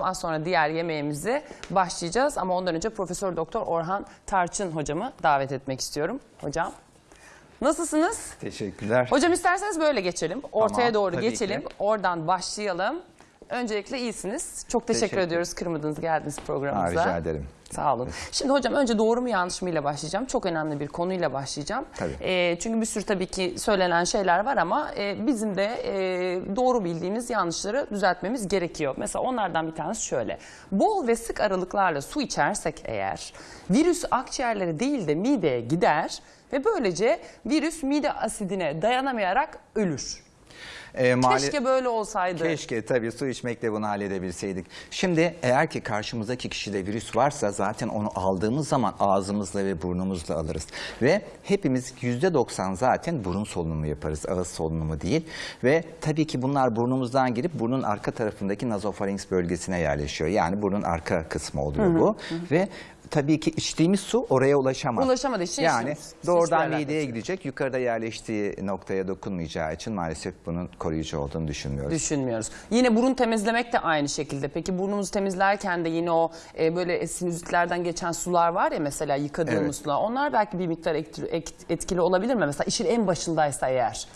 Az sonra diğer yemeğimize başlayacağız ama ondan önce Profesör Doktor Orhan Tarçın hocamı davet etmek istiyorum. Hocam nasılsınız? Teşekkürler. Hocam isterseniz böyle geçelim. Ortaya Tamam, doğru geçelim. ki. Oradan başlayalım. Öncelikle iyisiniz. Çok teşekkür, Teşekkür. ediyoruz kırmadınız geldiniz Ha, programımıza. rica ederim. Sağ olun. Şimdi hocam önce doğru mu yanlış mı ile başlayacağım. Çok önemli bir konuyla başlayacağım. Tabii. Ee, çünkü bir sürü tabii ki söylenen şeyler var ama e, bizim de e, doğru bildiğimiz yanlışları düzeltmemiz gerekiyor. Mesela onlardan bir tanesi şöyle. Bol ve sık aralıklarla su içersek eğer virüs akciğerlere değil de mideye gider ve böylece virüs mide asidine dayanamayarak ölür. Ee, mali- Keşke böyle olsaydı. Keşke tabii su içmekle bunu halledebilseydik. Şimdi eğer ki karşımızdaki kişide virüs varsa zaten onu aldığımız zaman ağzımızla ve burnumuzla alırız. Ve hepimiz %90 zaten burun solunumu yaparız, ağız solunumu değil. Ve tabii ki bunlar burnumuzdan girip burnun arka tarafındaki nazofarinks bölgesine yerleşiyor. Yani burnun arka kısmı oluyor bu. Ve tabii ki içtiğimiz su oraya ulaşamaz. Ulaşamadığı için Yani içmiyoruz. doğrudan mideye gidecek. Yukarıda yerleştiği noktaya dokunmayacağı için maalesef bunun koruyucu olduğunu düşünmüyoruz. Düşünmüyoruz. Yine burun temizlemek de aynı şekilde. Peki burnumuzu temizlerken de yine o e, böyle sinüzitlerden geçen sular var ya mesela yıkadığımız Evet. sular. Onlar belki bir miktar etkili olabilir mi? Mesela işin en başındaysa eğer.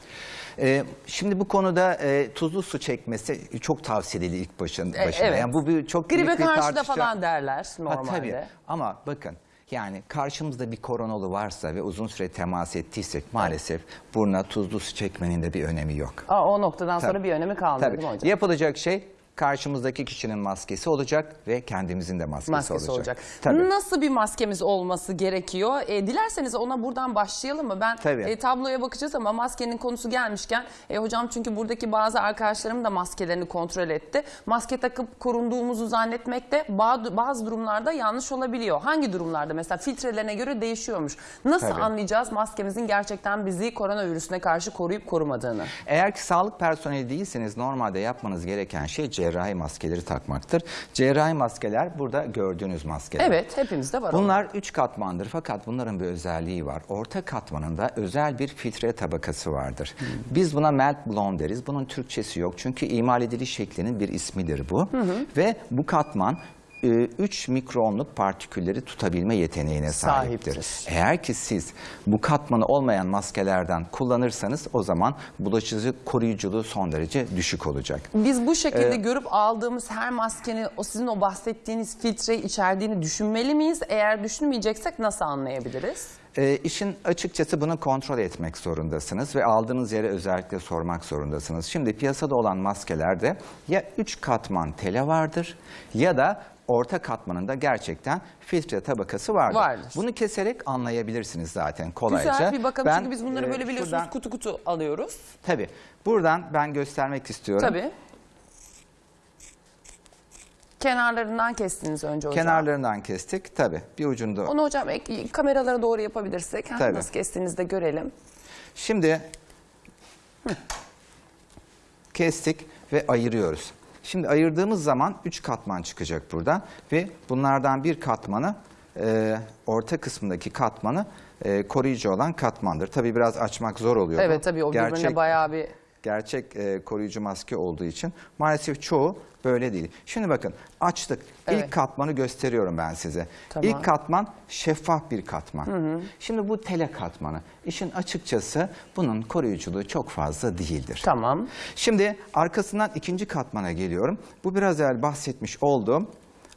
Ee, şimdi bu konuda e, tuzlu su çekmesi çok tavsiyeli ilk başın, E, evet. Yani bu bir çok Gribe bir karşı da tartışma. falan derler Ha, normalde. tabii. Ama bakın yani karşımızda bir koronalı varsa ve uzun süre temas ettiysek maalesef buruna tuzlu su çekmenin de bir önemi yok. Aa, o noktadan sonra Tabii. bir önemi Tabii. mi hocam? Yapılacak şey karşımızdaki kişinin maskesi olacak ve kendimizin de maskesi, maskesi olacak. Tabii. Nasıl bir maskemiz olması gerekiyor? E, dilerseniz ona buradan başlayalım mı? Ben Tabii. e, tabloya bakacağız ama maskenin konusu gelmişken e, hocam çünkü buradaki bazı arkadaşlarım da maskelerini kontrol etti. Maske takıp korunduğumuzu zannetmek de ba- bazı durumlarda yanlış olabiliyor. Hangi durumlarda? Mesela filtrelerine göre değişiyormuş. Nasıl Tabii. anlayacağız maskemizin gerçekten bizi koronavirüsüne karşı koruyup korumadığını? Eğer ki sağlık personeli değilseniz normalde yapmanız gereken şey cerrahi maskeleri takmaktır. Cerrahi maskeler burada gördüğünüz maskeler. Evet hepimizde var. Bunlar üç katmandır fakat bunların bir özelliği var. Orta katmanında özel bir filtre tabakası vardır. Biz buna melt blown deriz. Bunun Türkçesi yok çünkü imal ediliş şeklinin bir ismidir bu. Ve bu katman 3 mikronluk partikülleri tutabilme yeteneğine sahiptir. Sahiptir. Eğer ki siz bu katmanı olmayan maskelerden kullanırsanız o zaman bulaşıcı koruyuculuğu son derece düşük olacak. Biz bu şekilde Ee, görüp aldığımız her maskenin o sizin o bahsettiğiniz filtreyi içerdiğini düşünmeli miyiz? Eğer düşünmeyeceksek nasıl anlayabiliriz? E, işin açıkçası bunu kontrol etmek zorundasınız ve aldığınız yere özellikle sormak zorundasınız. Şimdi piyasada olan maskelerde ya 3 katman tele vardır ya da orta katmanında gerçekten filtre tabakası vardır. Vardır. Bunu keserek anlayabilirsiniz zaten kolayca. Güzel bir bakalım Ben, çünkü biz bunları e, böyle biliyorsunuz şuradan- kutu kutu alıyoruz. Tabii. Buradan ben göstermek istiyorum. Tabii. Kenarlarından kestiniz önce hocam. Kenarlarından kestik. Tabii. Bir ucunda. Onu hocam ek- kameralara doğru yapabilirsek Tabii. nasıl kestiğinizi de görelim. Şimdi kestik ve ayırıyoruz. Şimdi ayırdığımız zaman 3 katman çıkacak buradan ve bunlardan bir katmanı e, orta kısmındaki katmanı e, koruyucu olan katmandır. Tabii biraz açmak zor oluyor. bu. Evet tabii o birbirine Gerçek- bayağı bir gerçek e, koruyucu maske olduğu için maalesef çoğu böyle değil. Şimdi bakın açtık. Evet. İlk katmanı gösteriyorum ben size. Tamam. İlk katman şeffaf bir katman. Şimdi bu tele katmanı. İşin açıkçası bunun koruyuculuğu çok fazla değildir. tamam. Şimdi arkasından ikinci katmana geliyorum. Bu biraz evvel bahsetmiş olduğum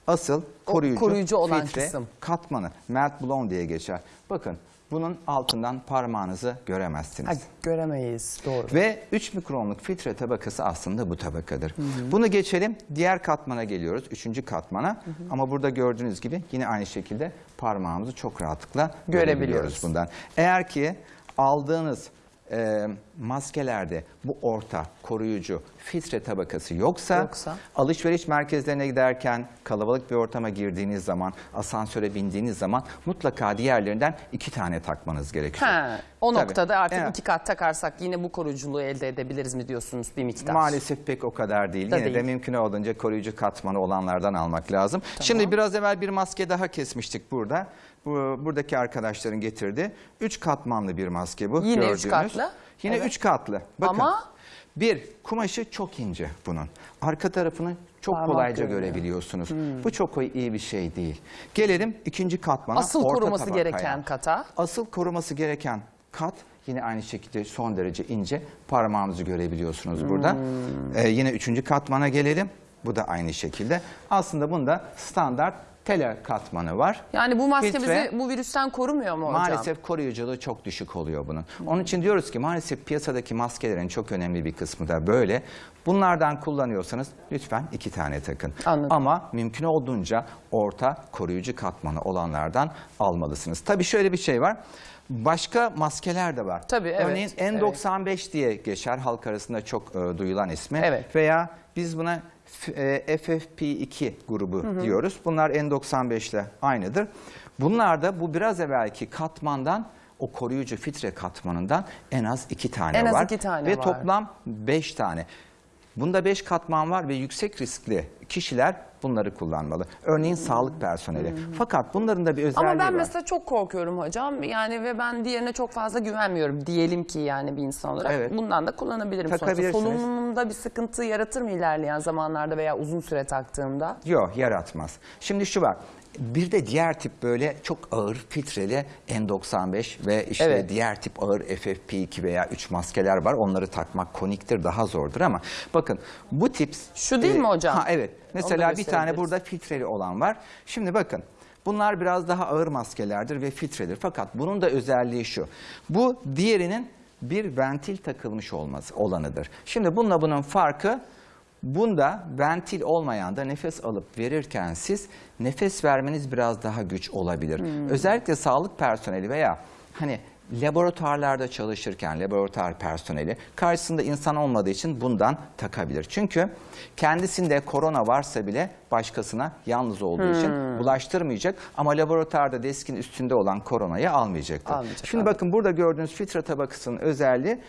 asıl koruyucu, koruyucu olan filtre kısım. katmanı. Melt blown diye geçer. Bakın bunun altından parmağınızı göremezsiniz. Ha, göremeyiz doğru. Ve 3 mikronluk filtre tabakası aslında bu tabakadır. Bunu geçelim. Diğer katmana geliyoruz. Üçüncü katmana. Ama burada gördüğünüz gibi yine aynı şekilde parmağımızı çok rahatlıkla görebiliyoruz bundan. Eğer ki aldığınız e, maskelerde bu orta koruyucu filtre tabakası yoksa, Yoksa? alışveriş merkezlerine giderken kalabalık bir ortama girdiğiniz zaman asansöre bindiğiniz zaman mutlaka diğerlerinden iki tane takmanız gerekiyor. Ha, o Tabii. noktada artık Evet. iki kat takarsak yine bu koruyuculuğu elde edebiliriz mi diyorsunuz bir miktar? Maalesef pek o kadar değil. Da Yine de değil. mümkün olduğunca koruyucu katmanı olanlardan almak lazım. Şimdi biraz evvel bir maske daha kesmiştik burada. Bu, buradaki arkadaşların getirdi. Üç katmanlı bir maske bu. Yine üç gördüğünüz. katlı. Yine Evet. üç katlı. Bakın. Ama Bir, kumaşı çok ince bunun. Arka tarafını çok Parmak kolayca görünüyor. görebiliyorsunuz. Bu çok iyi bir şey değil. Gelelim ikinci katmana. Asıl orta koruması tabakaya. gereken kata. Asıl koruması gereken kat yine aynı şekilde son derece ince parmağınızı görebiliyorsunuz burada. Ee, yine üçüncü katmana gelelim. Bu da aynı şekilde. Aslında bunda standart tele katmanı var. Yani bu maske Filtre- bizi bu virüsten korumuyor mu hocam? Maalesef koruyuculuğu çok düşük oluyor bunun. Onun için diyoruz ki maalesef piyasadaki maskelerin çok önemli bir kısmı da böyle. Bunlardan kullanıyorsanız lütfen iki tane takın. Anladım. Ama mümkün olduğunca orta koruyucu katmanı olanlardan almalısınız. Tabii şöyle bir şey var. Başka maskeler de var. Tabii, evet, Örneğin N95 diye geçer halk arasında çok e, duyulan ismi. Evet. Veya biz buna f- e, FFP2 grubu diyoruz. Bunlar N95 ile aynıdır. Bunlar da bu biraz evvelki katmandan o koruyucu filtre katmanından en az iki tane En az var. iki tane Ve var. toplam beş tane. Bunda beş katman var ve yüksek riskli kişiler bunları kullanmalı. Örneğin sağlık personeli. Fakat bunların da bir özelliği Ama ben var. mesela çok korkuyorum hocam. Yani ve ben diğerine çok fazla güvenmiyorum diyelim ki yani bir insan olarak. Evet. Bundan da kullanabilirim sonuçta. Solunumumda bir sıkıntı yaratır mı ilerleyen zamanlarda veya uzun süre taktığımda? Yok yaratmaz. Şimdi şu var. Bir de diğer tip böyle çok ağır filtreli N95 ve işte Evet. diğer tip ağır FFP2 veya 3 maskeler var. Onları takmak koniktir daha zordur ama bakın bu tip... Şu değil mi hocam? Ha, evet. Mesela bir tane burada filtreli olan var. Şimdi bakın bunlar biraz daha ağır maskelerdir ve filtredir. Fakat bunun da özelliği şu. Bu diğerinin bir ventil takılmış olması olanıdır. Şimdi bununla bunun farkı Bunda ventil olmayan da nefes alıp verirken siz nefes vermeniz biraz daha güç olabilir. Özellikle sağlık personeli veya hani laboratuvarlarda çalışırken laboratuvar personeli karşısında insan olmadığı için bundan takabilir. Çünkü kendisinde korona varsa bile başkasına yalnız olduğu için bulaştırmayacak ama laboratuvarda deskin üstünde olan koronayı almayacaktır. Almayacak, Şimdi anladım. bakın burada gördüğünüz filtre tabakasının özelliği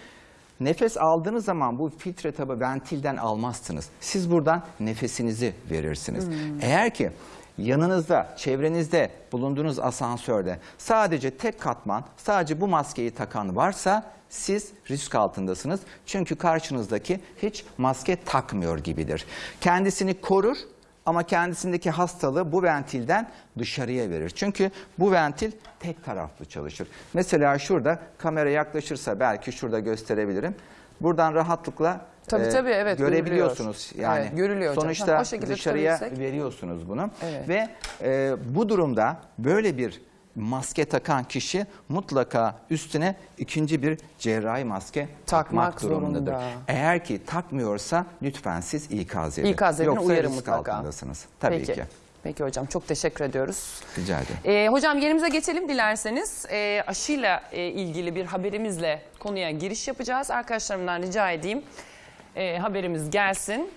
Nefes aldığınız zaman bu filtre tabi ventilden almazsınız. Siz buradan nefesinizi verirsiniz. Eğer ki yanınızda, çevrenizde bulunduğunuz asansörde sadece tek katman, sadece bu maskeyi takan varsa siz risk altındasınız. Çünkü karşınızdaki hiç maske takmıyor gibidir. Kendisini korur ama kendisindeki hastalığı bu ventilden dışarıya verir. Çünkü bu ventil tek taraflı çalışır. Mesela şurada kamera yaklaşırsa belki şurada gösterebilirim. Buradan rahatlıkla Tabii, tabii, evet, görebiliyorsunuz. görülüyor. Yani Evet, görülüyor hocam. sonuçta Ha, dışarıya veriyorsunuz bunu. Evet. Ve e, bu durumda böyle bir maske takan kişi mutlaka üstüne ikinci bir cerrahi maske Takmak takmak, durumundadır. zorunda. Eğer ki takmıyorsa lütfen siz ikaz edin. İkaz edin, Yoksa uyarın risk mutlaka. altındasınız. Tabii Peki. ki. Peki hocam çok teşekkür ediyoruz. Rica ederim. Ee, hocam yerimize geçelim dilerseniz. Ee, aşıyla e, ilgili bir haberimizle konuya giriş yapacağız. Arkadaşlarımdan rica edeyim e, haberimiz gelsin.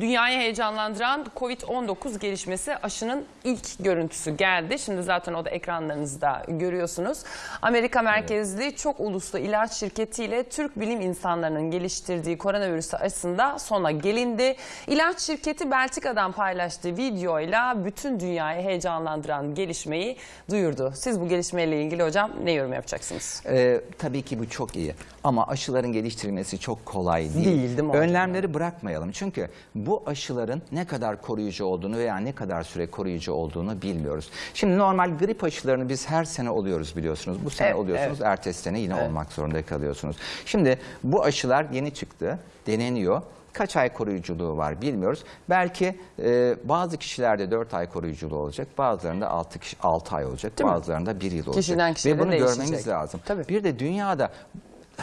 Dünyayı heyecanlandıran Covid-19 gelişmesi aşının ilk görüntüsü geldi. Şimdi zaten o da ekranlarınızda görüyorsunuz. Amerika merkezli çok uluslu ilaç şirketiyle Türk bilim insanlarının geliştirdiği koronavirüs aşısında sona gelindi. İlaç şirketi Belçika'dan paylaştığı videoyla bütün dünyayı heyecanlandıran gelişmeyi duyurdu. Siz bu gelişmeyle ilgili hocam ne yorum yapacaksınız? Ee, tabii ki bu çok iyi ama aşıların geliştirilmesi çok kolay değil. Değil, değil mi hocam? Önlemleri bırakmayalım çünkü bu aşıların ne kadar koruyucu olduğunu veya ne kadar süre koruyucu olduğunu bilmiyoruz. Şimdi normal grip aşılarını biz her sene oluyoruz biliyorsunuz. Bu sene Evet, oluyorsunuz, ertesi sene yine olmak zorunda kalıyorsunuz. Şimdi bu aşılar yeni çıktı, deneniyor. Kaç ay koruyuculuğu var bilmiyoruz. Belki e, bazı kişilerde 4 ay koruyuculuğu olacak, bazılarında 6, 6 ay olacak, Değil mi? bazılarında 1 yıl olacak. Kişiden Ve bunu değişecek. görmemiz lazım. Tabii. Bir de dünyada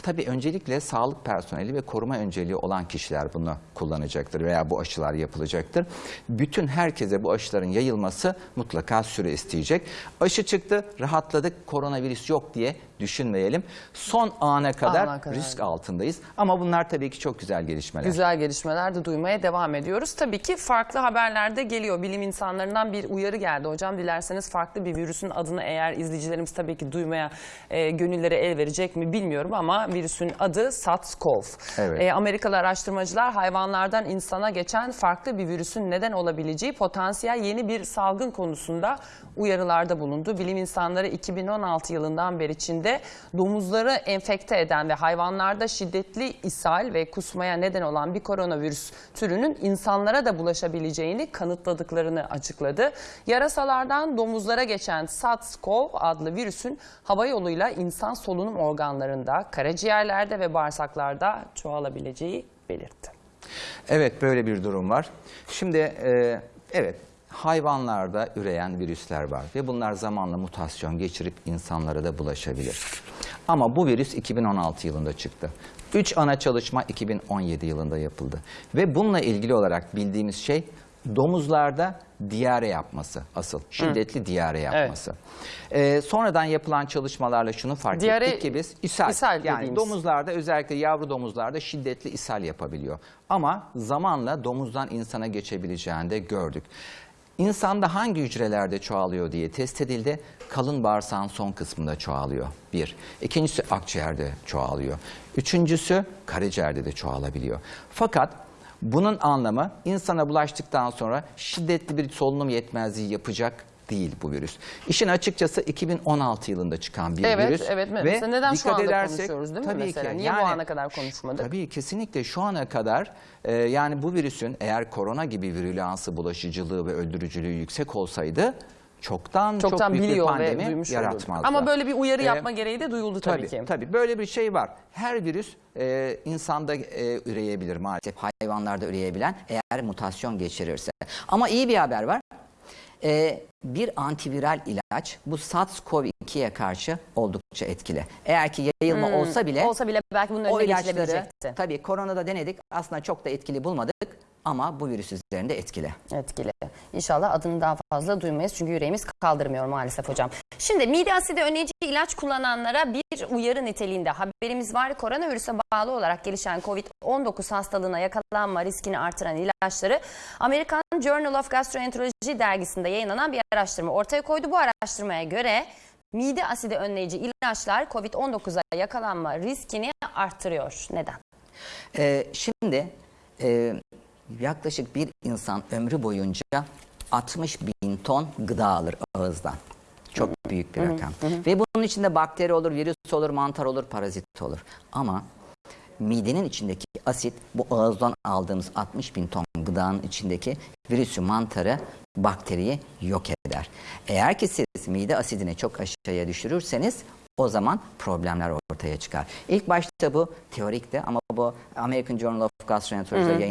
tabii öncelikle sağlık personeli ve koruma önceliği olan kişiler bunu kullanacaktır veya bu aşılar yapılacaktır. Bütün herkese bu aşıların yayılması mutlaka süre isteyecek. Aşı çıktı, rahatladık, koronavirüs yok diye düşünmeyelim. Son ana kadar, Ana kadar. risk altındayız. Ama bunlar tabii ki çok güzel gelişmeler. Güzel gelişmeler de duymaya devam ediyoruz. Tabii ki farklı haberler de geliyor. Bilim insanlarından bir uyarı geldi hocam. Dilerseniz farklı bir virüsün adını eğer izleyicilerimiz tabii ki duymaya e, gönülleri el verecek mi bilmiyorum ama koronavirüsün adı SARS-CoV. Evet. E, Amerikalı araştırmacılar hayvanlardan insana geçen farklı bir virüsün neden olabileceği potansiyel yeni bir salgın konusunda uyarılarda bulundu. Bilim insanları 2016 yılından beri Çin'de domuzları enfekte eden ve hayvanlarda şiddetli ishal ve kusmaya neden olan bir koronavirüs türünün insanlara da bulaşabileceğini kanıtladıklarını açıkladı. Yarasalardan domuzlara geçen SARS-CoV adlı virüsün hava yoluyla insan solunum organlarında, karaciğerlerde ve bağırsaklarda çoğalabileceği belirtti. Evet böyle bir durum var. Şimdi e, evet hayvanlarda üreyen virüsler var ve bunlar zamanla mutasyon geçirip insanlara da bulaşabilir. Ama bu virüs 2016 yılında çıktı. 3 ana çalışma 2017 yılında yapıldı. Ve bununla ilgili olarak bildiğimiz şey domuzlarda diyare yapması asıl. Şiddetli diyare yapması. E, sonradan yapılan çalışmalarla şunu fark Diyare- ettik ki biz ishal, ishal yani dediğimiz. domuzlarda özellikle yavru domuzlarda şiddetli ishal yapabiliyor. Ama zamanla domuzdan insana geçebileceğini de gördük. İnsanda hangi hücrelerde çoğalıyor diye test edildi. Kalın bağırsağın son kısmında çoğalıyor. Bir. İkincisi akciğerde çoğalıyor. Üçüncüsü karaciğerde de çoğalabiliyor. Fakat bunun anlamı insana bulaştıktan sonra şiddetli bir solunum yetmezliği yapacak değil bu virüs. İşin açıkçası 2016 yılında çıkan bir Evet, virüs. evet. Ve Mesela neden şu dikkat anda edersek- konuşuyoruz değil mi tabii mesela? ki. Niye bu Yani- ana kadar konuşmadık? Tabii kesinlikle şu ana kadar e, yani bu virüsün eğer korona gibi virülansı, bulaşıcılığı ve öldürücülüğü yüksek olsaydı çoktan, Çoktan çok büyük bir pandemi yaratmazdı. Ama böyle bir uyarı Ee, yapma gereği de duyuldu tabii, Tabii, ki. tabii böyle bir şey var. Her virüs e, insanda e, üreyebilir maalesef. hayvanlarda üreyebilen eğer mutasyon geçirirse. Ama iyi bir haber var. Ee, bir antiviral ilaç bu SARS-CoV-2'ye karşı oldukça etkili. Eğer ki yayılma olsa bile Olsa bile belki bunun önüne geçilebilecekti. tabii koronada denedik aslında çok da etkili bulmadık ama bu virüs üzerinde etkili. Etkili. İnşallah adını daha fazla duymayız çünkü yüreğimiz kaldırmıyor maalesef hocam. Şimdi mide asidi önleyici ilaç kullananlara bir uyarı niteliğinde haberimiz var. Koronavirüse bağlı olarak gelişen COVID-19 hastalığına yakalanma riskini artıran ilaçları Amerikan Journal of Gastroenterology dergisinde yayınlanan bir araştırma ortaya koydu. Bu araştırmaya göre mide asidi önleyici ilaçlar COVID-19'a yakalanma riskini arttırıyor. Neden? Ee, şimdi e, yaklaşık bir insan ömrü boyunca 60 bin ton gıda alır ağızdan. Çok büyük bir rakam. Ve bunun içinde bakteri olur, virüs olur, mantar olur, parazit olur. Ama midenin içindeki asit bu ağızdan aldığımız 60 bin ton gıdanın içindeki virüsü, mantarı, bakteriyi yok eder. Eğer ki siz mide asidini çok aşağıya düşürürseniz o zaman problemler ortaya çıkar. İlk başta bu teorikti ama bu American Journal of Gastroenterology'de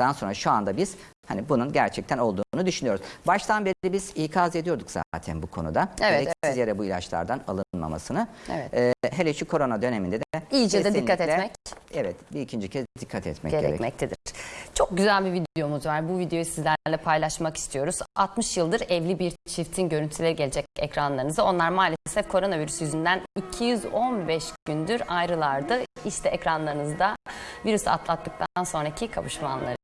yayınlandıktan sonra şu anda biz hani bunun gerçekten olduğunu düşünüyoruz. Baştan beri biz ikaz ediyorduk zaten bu konuda. Evet, Gereksiz evet. yere bu ilaçlardan alınmamasını. Evet. Ee, hele şu korona döneminde de İyice de dikkat etmek. Evet bir ikinci kez dikkat etmek gerek. gerekmektedir. Çok güzel bir videomuz var. Bu videoyu sizlerle paylaşmak istiyoruz. 60 yıldır evli bir çiftin görüntüleri gelecek ekranlarınıza. Onlar maalesef koronavirüs yüzünden 215 gündür ayrılardı. İşte ekranlarınızda virüs atlattıktan sonraki kavuşma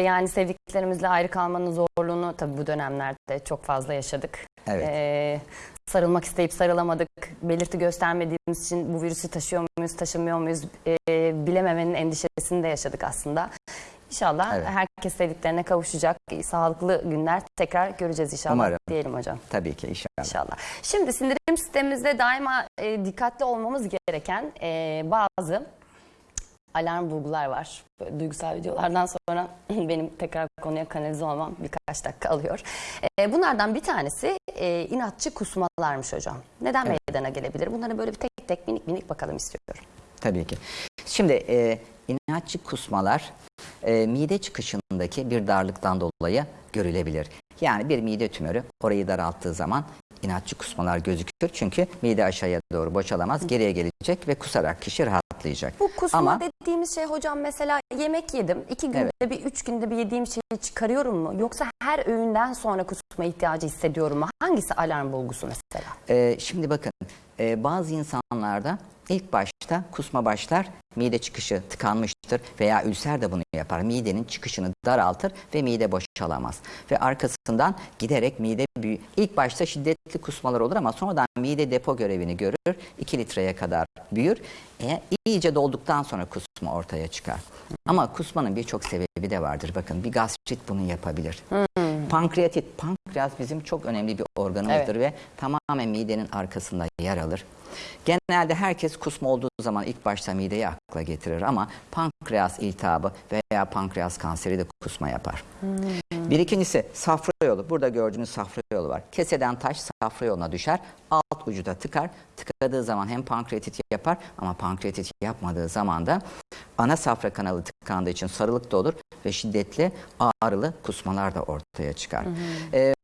yani sevdiklerimizle ayrı kalmanın zorluğunu tabii bu dönemlerde çok fazla yaşadık. Evet. Ee, sarılmak isteyip sarılamadık. Belirti göstermediğimiz için bu virüsü taşıyor muyuz, taşımıyor muyuz ee, bilememenin endişesini de yaşadık aslında. İnşallah Evet. herkes sevdiklerine kavuşacak. Sağlıklı günler tekrar göreceğiz inşallah Umarım. diyelim hocam. Tabii ki inşallah. İnşallah. Şimdi sindirim sistemimizde daima e, dikkatli olmamız gereken e, bazı alarm bulgular var. Böyle duygusal videolardan sonra benim tekrar konuya kanalize olmam birkaç dakika alıyor. E, bunlardan bir tanesi e, inatçı kusmalarmış hocam. Neden Evet. meydana gelebilir? Bunlara böyle bir tek tek minik minik bakalım istiyorum. Tabii ki. Şimdi e, inatçı kusmalar e, mide çıkışındaki bir darlıktan dolayı görülebilir. Yani bir mide tümörü orayı daralttığı zaman inatçı kusmalar gözükür. Çünkü mide aşağıya doğru boşalamaz, geriye gelecek ve kusarak kişi rahatlayacak. Bu kusma Ama dediğimiz şey hocam mesela yemek yedim. iki günde Evet. bir, üç günde bir yediğim şeyi çıkarıyorum mu? Yoksa her öğünden sonra kusma ihtiyacı hissediyorum mu? Hangisi alarm bulgusu mesela? Ee, şimdi bakın e, bazı insanlarda ilk başta kusma başlar mide çıkışı tıkanmıştır veya ülser de bunu yapar. Midenin çıkışını daraltır ve mide boşalamaz. Ve arkasından giderek mide büyü ilk başta şiddetli kusmalar olur ama sonradan mide depo görevini görür. 2 litreye kadar büyür. E, iyice dolduktan sonra kusma ortaya çıkar. Ama kusmanın birçok sebebi de vardır. Bakın bir gastrit bunu yapabilir. Pankreatit, pankreas bizim çok önemli bir organımızdır ve tamamen midenin arkasında yer alır. Genelde herkes kusma olduğu zaman ilk başta mideyi akla getirir ama pankreas iltihabı veya pankreas kanseri de kusma yapar. Bir ikincisi safra yolu. Burada gördüğünüz safra yolu var. Keseden taş safra yoluna düşer. Alt ucu da tıkar. Tıkadığı zaman hem pankreatit yapar ama pankreatit yapmadığı zaman da ana safra kanalı tıkandığı için sarılık da olur ve şiddetli ağrılı kusmalar da ortaya çıkar. Ee,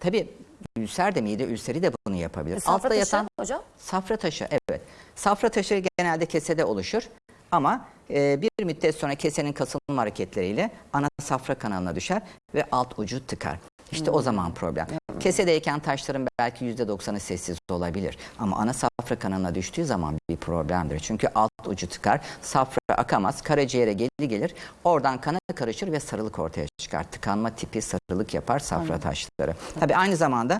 tabii ülser de mide ülseri de yapabilir. E, Safra Altta taşı yatan hocam? Safra taşı evet. Safra taşı genelde kesede oluşur ama e, bir müddet sonra kesenin kasılma hareketleriyle ana safra kanalına düşer ve alt ucu tıkar. İşte o zaman problem. Kesedeyken taşların belki %90'ı sessiz olabilir. Ama ana safra kanalına düştüğü zaman bir problemdir. Çünkü alt ucu tıkar, safra akamaz, karaciğere geri gelir. Oradan kana karışır ve sarılık ortaya çıkar. Tıkanma tipi sarılık yapar safra taşları. Tabii aynı zamanda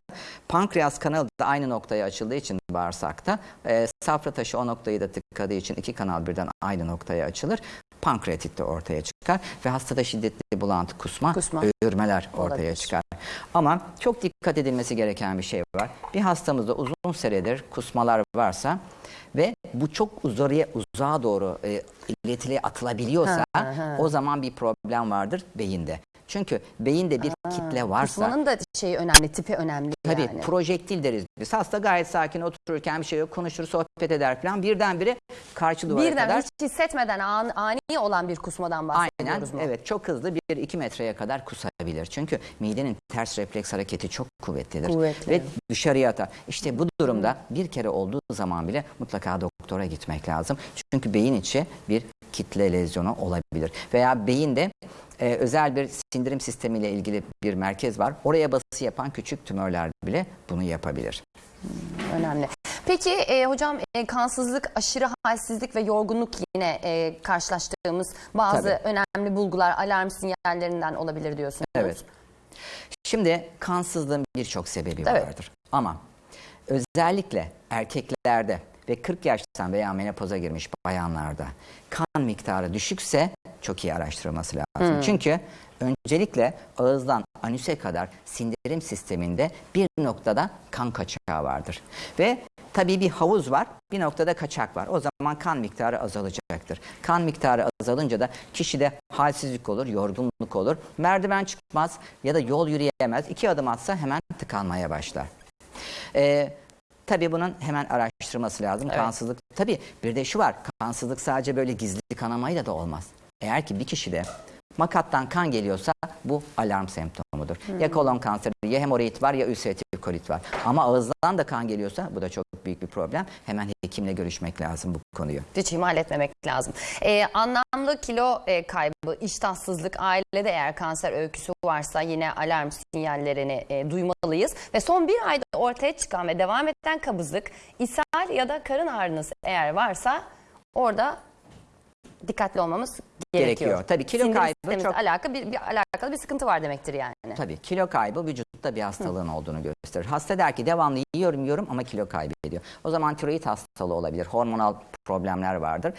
pankreas kanalı da aynı noktaya açıldığı için bağırsakta e, safra taşı o noktayı da tıkadığı için iki kanal birden aynı noktaya açılır. Pankreatit de ortaya çıkar ve hastada şiddetli bulantı, kusma, Kusma. öğürmeler ortaya Olabilir. çıkar. Ama çok dikkat edilmesi gereken bir şey var. Bir hastamızda uzun süredir kusmalar varsa ve bu çok uzarıya uzağa doğru e, iletiliğe atılabiliyorsa o zaman bir problem vardır beyinde. Çünkü beyinde bir kitle varsa Kusmanın da şeyi önemli, tipi önemli Tabii yani. projektil deriz biz. Hasta gayet sakin otururken bir şey yok konuşur sohbet eder falan birdenbire karşı duvara Birden kadar hiç hissetmeden an, ani olan bir kusmadan Aynen bahsediyoruz mu? evet çok hızlı 1-2 metreye kadar kusabilir. Çünkü midenin ters refleks hareketi çok kuvvetlidir. Kuvvetli. Ve dışarıya atar. İşte bu durumda bir kere olduğu zaman bile mutlaka doktora gitmek lazım. Çünkü beyin içi bir kitle lezyonu olabilir. Veya beyinde e, özel bir sindirim sistemiyle ilgili bir merkez var. Oraya bası yapan küçük tümörler bile bunu yapabilir. Önemli. Peki e, hocam e, kansızlık, aşırı halsizlik ve yorgunluk yine e, karşılaştığımız bazı Tabii. önemli bulgular, alarm sinyallerinden olabilir diyorsunuz. Evet. Şimdi kansızlığın birçok sebebi Evet. vardır. Ama özellikle erkeklerde ve 40 yaştan veya menopoza girmiş bayanlarda kan miktarı düşükse çok iyi araştırılması lazım. Çünkü öncelikle ağızdan anüse kadar sindirim sisteminde bir noktada kan kaçağı vardır. Ve tabii bir havuz var, bir noktada kaçak var. O zaman kan miktarı azalacaktır. Kan miktarı azalınca da kişide halsizlik olur, yorgunluk olur. Merdiven çıkmaz ya da yol yürüyemez. İki adım atsa hemen tıkanmaya başlar. Ee, tabii bunun hemen araştırması lazım. Kansızlık. Tabii bir de şu var. Kansızlık sadece böyle gizli kanamayla da olmaz. Eğer ki bir kişide makattan kan geliyorsa bu alarm semptomudur. Ya kolon kanseri ya hemoroid var ya ülseratif kolit var. Ama ağızdan da kan geliyorsa bu da çok büyük bir problem. Hemen hekimle görüşmek lazım bu konuyu. Hiç ihmal etmemek lazım. E, anlamlı kilo e, kaybı, iştahsızlık, ailede eğer kanser öyküsü varsa yine alarm sinyallerini e, duymalıyız. Ve son bir ayda ortaya çıkan ve devam eden kabızlık, ishal ya da karın ağrınız eğer varsa orada dikkatli olmamız gerekiyor. Gerekiyor. Tabii kilo Sindirim kaybı çok- alakalı bir, bir alakalı bir sıkıntı var demektir yani. Tabii kilo kaybı vücutta bir hastalığın olduğunu gösterir. Hasta der ki devamlı yiyorum yiyorum ama kilo kaybediyor. O zaman tiroid hastalığı olabilir. Hormonal problemler vardır.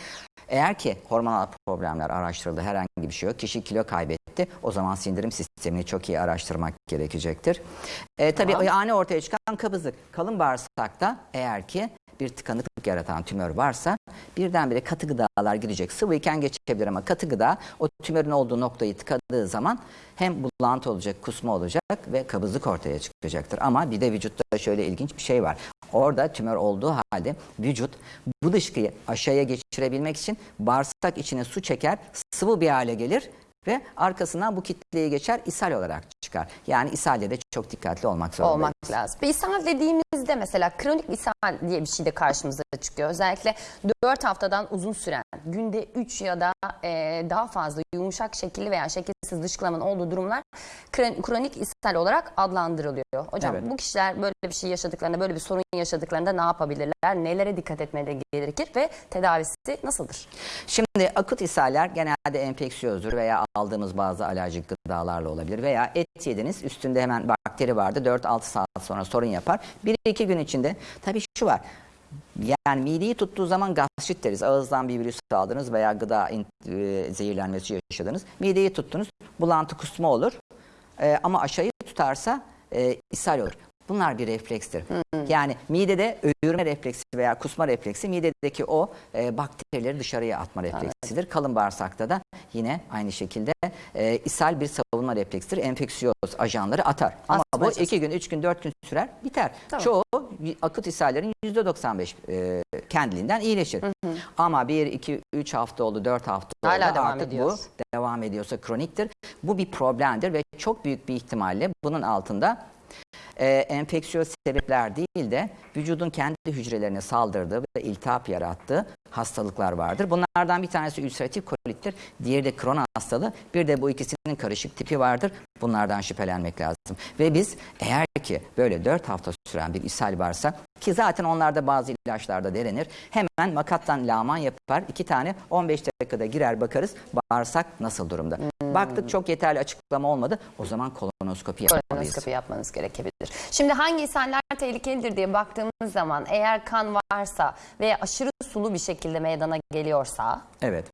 Eğer ki hormonal problemler araştırıldı herhangi bir şey yok. Kişi kilo kaybetti. O zaman sindirim sistemini çok iyi araştırmak gerekecektir. E, tabii ani ortaya çıkan kabızlık. Kalın bağırsakta eğer ki bir tıkanıklık yaratan tümör varsa birdenbire katı gıdalar girecek. Sıvıyken geçebilir ama katı gıda o tümörün olduğu noktayı tıkadığı zaman hem bulantı olacak, kusma olacak ve kabızlık ortaya çıkacaktır. Ama bir de vücutta şöyle ilginç bir şey var. Orada tümör olduğu halde vücut bu dışkıyı aşağıya geçirebilmek için bağırsak içine su çeker, sıvı bir hale gelir ve arkasından bu kitleyi geçer ishal olarak çıkar. Yani ishalde de çok dikkatli olmak zorundayız. olmak lazım. Bir ishal dediğimizde mesela kronik ishal diye bir şey de karşımıza çıkıyor. Özellikle 4 haftadan uzun süren, günde 3 ya da e, daha fazla yumuşak şekilli veya şekilsiz dışkılamanın olduğu durumlar kron- kronik ishal olarak adlandırılıyor. Hocam Evet. bu kişiler böyle bir şey yaşadıklarında, böyle bir sorun yaşadıklarında ne yapabilirler? Nelere dikkat etmeleri gerekir ve tedavisi nasıldır? Şimdi akut ishaller genelde enfeksiyozdur veya aldığımız bazı alerjik gıdalarla olabilir veya et yediniz üstünde hemen bakteri vardı 4-6 saat sonra sorun yapar. 1-2 gün içinde tabii şu var yani mideyi tuttuğu zaman gastrit deriz. Ağızdan bir virüs aldınız veya gıda e, zehirlenmesi yaşadınız. Mideyi tuttunuz bulantı kusma olur E, ama aşağıyı tutarsa e, ishal olur. Bunlar bir reflekstir. Yani midede öğürme refleksi veya kusma refleksi midedeki o e, bakterileri dışarıya atma refleksidir. Kalın bağırsakta da yine aynı şekilde e, ishal bir savunma refleksidir. Enfeksiyoz ajanları atar. Ama bu Astmacı. 2 gün, 3 gün, 4 gün sürer, biter. Tamam. Çoğu akut ishallerin %95 e, kendiliğinden iyileşir. Ama 1, 2, 3 hafta oldu, 4 hafta Hala oldu. devam Artık ediyor. bu devam ediyorsa kroniktir. Bu bir problemdir ve çok büyük bir ihtimalle bunun altında e, enfeksiyöz sebepler değil de vücudun kendi hücrelerine saldırdığı ve iltihap yarattığı hastalıklar vardır. Bunlardan bir tanesi ülseratif kolittir, diğeri de Crohn hastalığı, bir de bu ikisinin karışık tipi vardır. Bunlardan şüphelenmek lazım. Ve biz eğer ki böyle 4 hafta süren bir ishal varsa ki zaten onlarda bazı ilaçlarda denenir. Hemen makattan laman yapar. iki tane 15 dakikada girer bakarız bağırsak nasıl durumda. Baktık çok yeterli açıklama olmadı. O zaman kolonoskopi yapmalıyız. Kolonoskopi yapmanız gerekebilir. Şimdi hangi ishaller tehlikelidir diye baktığımız zaman eğer kan varsa veya aşırı sulu bir şekilde meydana geliyorsa Evet.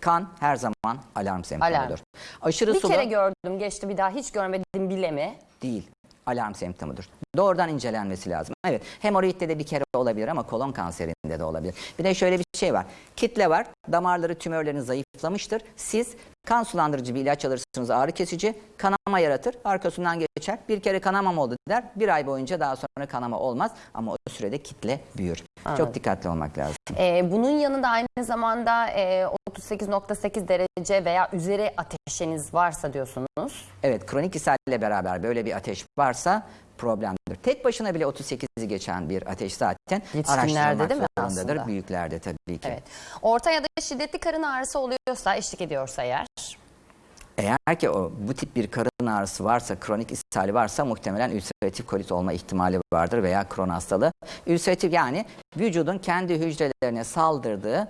Kan her zaman alarm semptomudur. Alarm. Aşırı bir sulu kere gördüm geçti bir daha hiç görmedim bile mi? değil. Alarm semptomudur. Doğrudan incelenmesi lazım. Evet. Hemoroidde de bir kere olabilir ama kolon kanserinde de olabilir. Bir de şöyle bir şey var. Kitle var. Damarları tümörlerin zayıflamıştır. Siz kan sulandırıcı bir ilaç alırsınız ağrı kesici. Kanama yaratır. Arkasından geçer. Bir kere kanamam oldu der. Bir ay boyunca daha sonra kanama olmaz. Ama o sürede kitle büyür. Çok dikkatli olmak lazım. Ee, bunun yanında aynı zamanda e, 38.8 derece veya üzeri ateşiniz varsa diyorsunuz. Evet kronik ishalle beraber böyle bir ateş varsa problemdir. Tek başına bile 38'i geçen bir ateş zaten araştırılmak değil mi zorundadır. aslında? Büyüklerde tabii ki. Evet. Orta ya da şiddetli karın ağrısı oluyorsa, eşlik ediyorsa eğer Eğer ki o bu tip bir karın ağrısı varsa, kronik ishali varsa muhtemelen ülseratif kolit olma ihtimali vardır veya kron hastalığı. Ülseratif yani vücudun kendi hücrelerine saldırdığı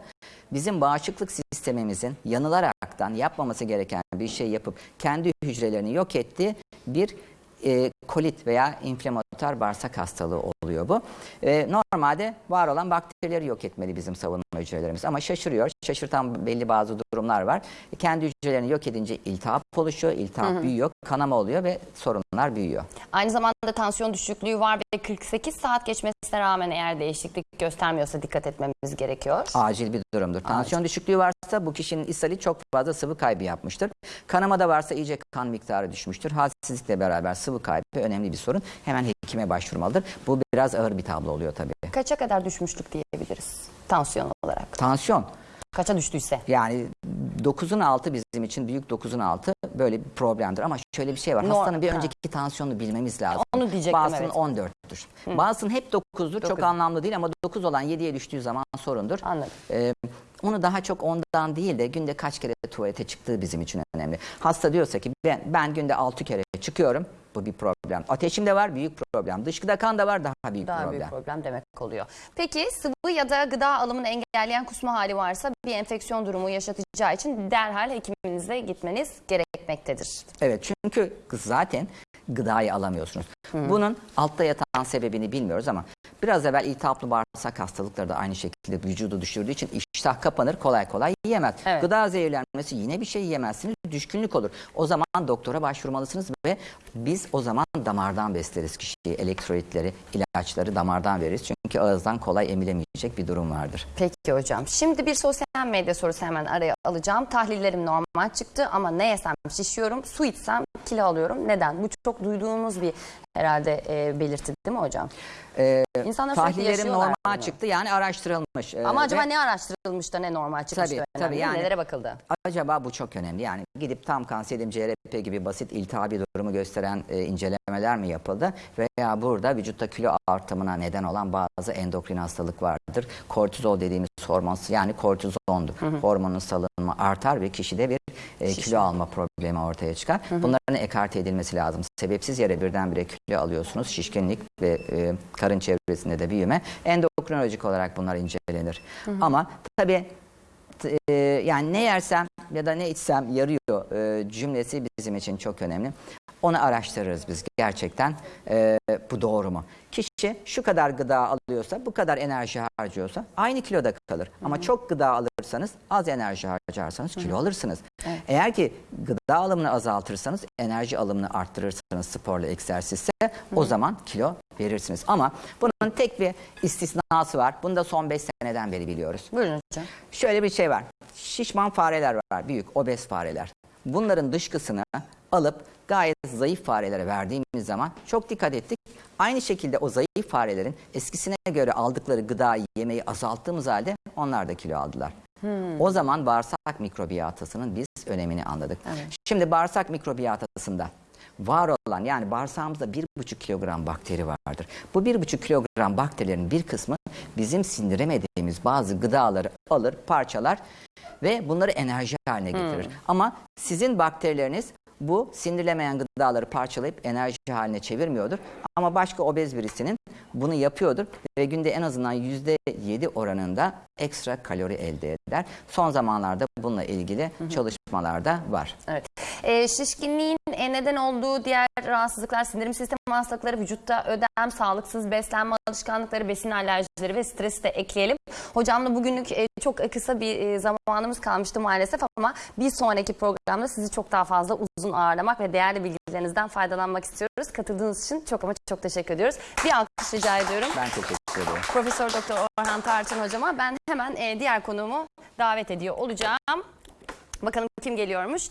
bizim bağışıklık sistemimizin yanılaraktan yapmaması gereken bir şey yapıp kendi hücrelerini yok ettiği bir e, kolit veya inflamatuar bağırsak hastalığı oluyor bu. E, normalde var olan bakterileri yok etmeli bizim savunma hücrelerimiz ama şaşırıyor. Şaşırtan belli bazı durumlar var. E, kendi hücrelerini yok edince iltihap oluşuyor, iltihap büyüyor, kanama oluyor ve sorunlar büyüyor. Aynı zamanda tansiyon düşüklüğü var ve 48 saat geçmesine rağmen eğer değişiklik göstermiyorsa dikkat etmemiz gerekiyor. Acil bir durumdur. Tansiyon düşüklüğü varsa bu kişinin ishali çok fazla sıvı kaybı yapmıştır. Kanama da varsa iyice kan miktarı düşmüştür. Halsizlikle beraber sıvı kaybı önemli bir sorun. Hemen hekime başvurmalıdır. Bu biraz ağır bir tablo oluyor tabii. Kaça kadar düşmüşlük diyebiliriz tansiyon olarak? Tansiyon Kaça düştüyse? yani 9'un altı bizim için büyük 9'un altı böyle bir problemdir. Ama şöyle bir şey var. Nor- Hastanın bir Ha. önceki tansiyonunu bilmemiz lazım. Onu diyecektim, Bazısının evet. 14'tür. Bazısının hep 9'dur. Çok Dokuz. anlamlı değil ama 9 olan 7'ye düştüğü zaman sorundur. Anladım. Ee, onu daha çok ondan değil de günde kaç kere tuvalete çıktığı bizim için önemli. Hasta diyorsa ki ben, ben günde 6 kere çıkıyorum. Bu bir problem. Ateşim de var büyük problem. Dışkıda kan da var daha büyük Daha problem. büyük problem demek oluyor. Peki sıvı ya da gıda alımını engelleyen kusma hali varsa bir enfeksiyon durumu yaşatacağı için derhal hekiminize gitmeniz gerekmektedir. Evet çünkü zaten gıdayı alamıyorsunuz. Bunun altta yatan sebebini bilmiyoruz ama biraz evvel iltihaplı bağırsak hastalıkları da aynı şekilde vücudu düşürdüğü için iştah kapanır kolay kolay yiyemez. Evet. Gıda zehirlenmesi yine bir şey yiyemezsiniz düşkünlük olur. O zaman doktora başvurmalısınız ve biz o zaman damardan besleriz kişiyi. Elektrolitleri, ilaçları damardan veririz. Çünkü ağızdan kolay emilemeyecek bir durum vardır. Peki hocam. Şimdi bir sosyal medya sorusu hemen araya alacağım. Tahlillerim normal normal çıktı ama ne yesem şişiyorum, su içsem kilo alıyorum. Neden? Bu çok duyduğumuz bir herhalde e, belirti değil mi hocam? Ee, İnsanlar tahlillerim normal bunu. çıktı yani araştırılmış. Ee, Ama acaba ve ne araştırılmış da ne normal çıkmış Tabii, da tabii, önemli. yani- Nelere bakıldı? Acaba bu çok önemli. Yani gidip tam kanserim CRP gibi basit iltihabi durumu gösteren e, incelemeler mi yapıldı? Veya burada vücutta kilo artımına neden olan bazı endokrin hastalık vardır. Kortizol dediğimiz hormon yani kortizondur. Hormonun salınımı artar ve kişide bir e, kilo alma problemi ortaya çıkar. Bunların ekarte edilmesi lazım. Sebepsiz yere birdenbire kilo alıyorsunuz. Şişkinlik ve e, karın çevresinde de büyüme. Endokrinolojik olarak bunlar incelenir. Ama tabii e, yani ne yersem ya da ne içsem yarıyor e, cümlesi bizim için çok önemli. Onu araştırırız biz gerçekten. E, bu doğru mu? Kişi şu kadar gıda alıyorsa, bu kadar enerji harcıyorsa aynı kiloda kalır. Ama çok gıda alırsanız, az enerji harcarsanız kilo alırsınız. Eğer ki gıda alımını azaltırsanız, enerji alımını arttırırsanız sporla, egzersizse o zaman kilo verirsiniz. Ama bunun tek bir istisnası var. Bunu da son 5 seneden beri biliyoruz. Buyurun hocam. Şöyle bir şey var. Şişman fareler var. Büyük obez fareler. Bunların dışkısını alıp gayet zayıf farelere verdiğimiz zaman çok dikkat ettik. Aynı şekilde o zayıf farelerin eskisine göre aldıkları gıda yemeği azalttığımız halde onlar da kilo aldılar. O zaman bağırsak mikrobiyatasının biz önemini anladık. Şimdi bağırsak mikrobiyatasında var olan yani bağırsağımızda 1,5 kilogram bakteri vardır. Bu 1,5 kilogram bakterilerin bir kısmı bizim sindiremediğimiz bazı gıdaları alır, parçalar ve bunları enerji haline getirir. Ama sizin bakterileriniz bu sindirilemeyen gıdaları parçalayıp enerji haline çevirmiyordur. Ama başka obez birisinin bunu yapıyordur ve günde en azından %7 oranında ekstra kalori elde eder. Son zamanlarda bununla ilgili çalışmalar da var. Evet. Ee, şişkinliğin e, neden olduğu diğer rahatsızlıklar, sindirim sistemi hastalıkları, vücutta ödem, sağlıksız beslenme alışkanlıkları, besin alerjileri ve stresi de ekleyelim. Hocamla bugünlük e, çok kısa bir e, zamanımız kalmıştı maalesef ama bir sonraki programda sizi çok daha fazla uzun ağırlamak ve değerli bilgilerinizden faydalanmak istiyoruz. Katıldığınız için çok ama çok teşekkür ediyoruz. Bir alkış rica ediyorum. Ben teşekkür ederim. Profesör Doktor Orhan Tarçın hocama ben hemen e, diğer konuğumu davet ediyor olacağım. Bakalım kim geliyormuş.